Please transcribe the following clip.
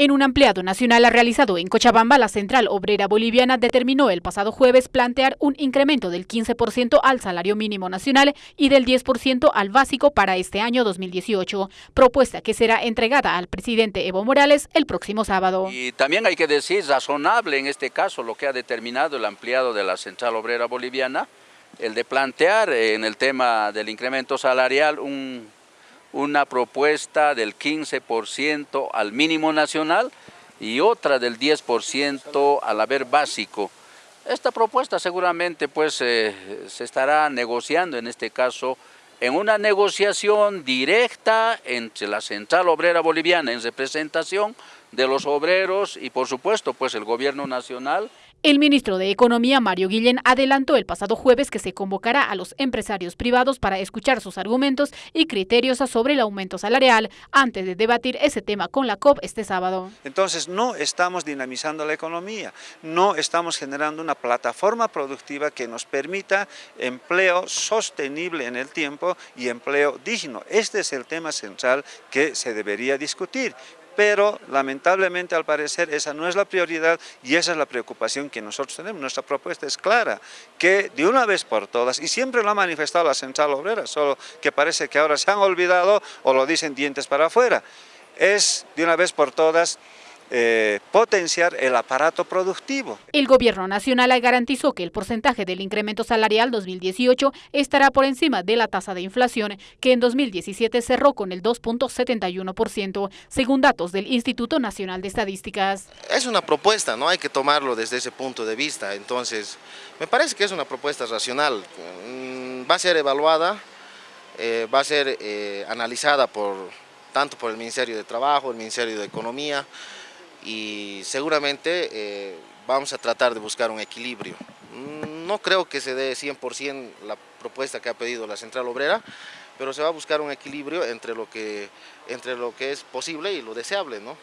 En un ampliado nacional realizado en Cochabamba, la Central Obrera Boliviana determinó el pasado jueves plantear un incremento del 15% al salario mínimo nacional y del 10% al básico para este año 2018, propuesta que será entregada al presidente Evo Morales el próximo sábado. Y también hay que decir razonable en este caso lo que ha determinado el ampliado de la Central Obrera Boliviana, el de plantear en el tema del incremento salarial un una propuesta del 15% al mínimo nacional y otra del 10% al haber básico. Esta propuesta seguramente pues eh, se estará negociando en este caso en una negociación directa entre la Central Obrera Boliviana en representación de los obreros y por supuesto pues el gobierno nacional. El ministro de Economía, Mario Guillén, adelantó el pasado jueves que se convocará a los empresarios privados para escuchar sus argumentos y criterios sobre el aumento salarial antes de debatir ese tema con la COP este sábado. Entonces no estamos dinamizando la economía, no estamos generando una plataforma productiva que nos permita empleo sostenible en el tiempo y empleo digno. Este es el tema central que se debería discutir pero lamentablemente al parecer esa no es la prioridad y esa es la preocupación que nosotros tenemos. Nuestra propuesta es clara, que de una vez por todas, y siempre lo ha manifestado la Central Obrera, solo que parece que ahora se han olvidado o lo dicen dientes para afuera, es de una vez por todas eh, potenciar el aparato productivo. El gobierno nacional garantizó que el porcentaje del incremento salarial 2018 estará por encima de la tasa de inflación, que en 2017 cerró con el 2.71%, según datos del Instituto Nacional de Estadísticas. Es una propuesta, no hay que tomarlo desde ese punto de vista, entonces me parece que es una propuesta racional, mm, va a ser evaluada, eh, va a ser eh, analizada por tanto por el Ministerio de Trabajo, el Ministerio de Economía, y seguramente eh, vamos a tratar de buscar un equilibrio. No creo que se dé 100% la propuesta que ha pedido la Central Obrera, pero se va a buscar un equilibrio entre lo que, entre lo que es posible y lo deseable. ¿no?